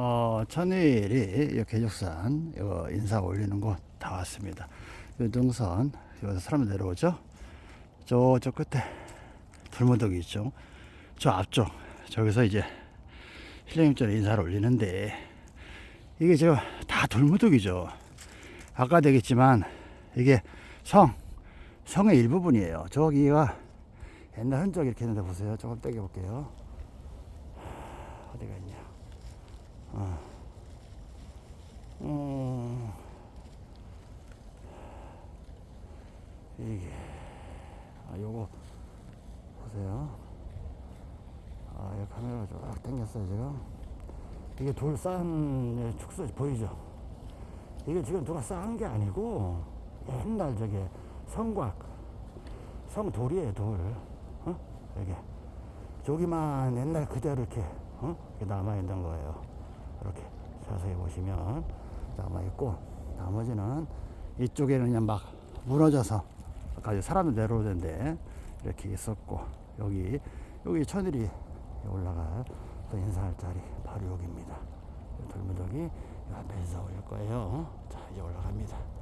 어, 천일이 이 계족산 인사 올리는 곳 다 왔습니다. 이 능선 여기서 사람 내려오죠. 저저 끝에 돌무더기 있죠. 저 앞쪽 저기서 이제 신령님처럼 인사를 올리는데 이게 지금 다 돌무더기죠. 아까 되겠지만 이게 성 성의 일부분이에요. 저기가 옛날 흔적 이렇게 있는데 보세요. 조금 떼겨 볼게요. 어디가 있냐? 이게 아 요거 보세요. 아, 이 카메라 쫙 당겼어요 지금. 이게 돌 쌓은 축소 보이죠? 이게 지금 누가 쌓은 게 아니고 옛날 저게 성곽 성돌이에요 돌. 어? 이게 저기만 옛날 그대로 이렇게 어? 이렇게 남아 있는 거예요. 이렇게 자세히 보시면 남아 있고 나머지는 이쪽에는 그냥 막 무너져서 아까 이제 사람들 내려오던데 이렇게 있었고 여기 여기 천일이 올라갈 또 인사할 자리 바로 여기입니다. 돌무더기 앞에서 올릴 거예요. 자 이제 올라갑니다.